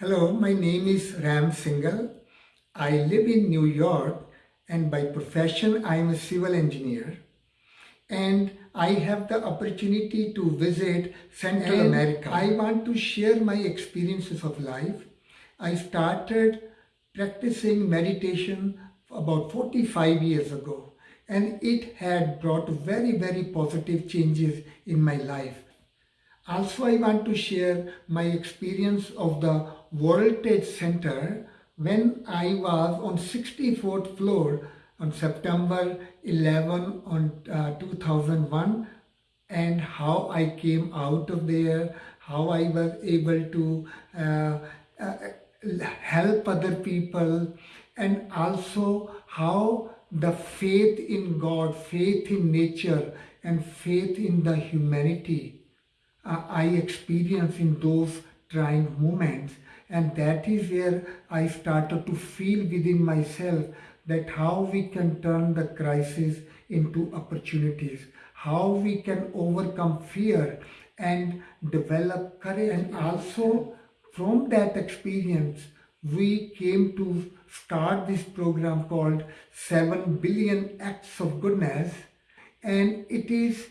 Hello, my name is Ram Singhal. I live in New York and by profession I am a civil engineer and I have the opportunity to visit Central And America. I want to share my experiences of life. I started practicing meditation about 45 years ago and it had brought very very positive changes in my life. Also, I want to share my experience of the World Trade Center when I was on 64th floor on September 11 on uh, 2001 and how I came out of there, how I was able to uh, uh, help other people and also how the faith in God, faith in nature and faith in the humanity uh, I experience in those trying moments. And that is where I started to feel within myself that how we can turn the crisis into opportunities, how we can overcome fear and develop courage. And also from that experience we came to start this program called 7 billion acts of goodness. And it is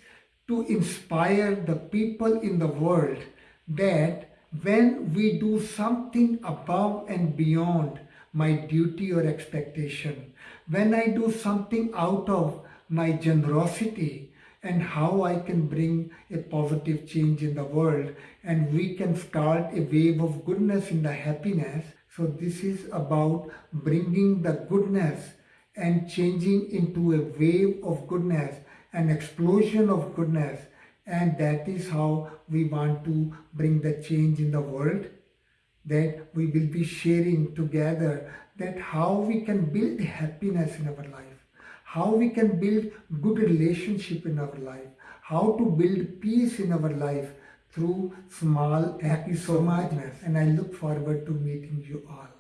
to inspire the people in the world that when we do something above and beyond my duty or expectation, when I do something out of my generosity and how I can bring a positive change in the world and we can start a wave of goodness in the happiness. So this is about bringing the goodness and changing into a wave of goodness an explosion of goodness and that is how we want to bring the change in the world that we will be sharing together that how we can build happiness in our life how we can build good relationship in our life how to build peace in our life through small acts of kindness and i look forward to meeting you all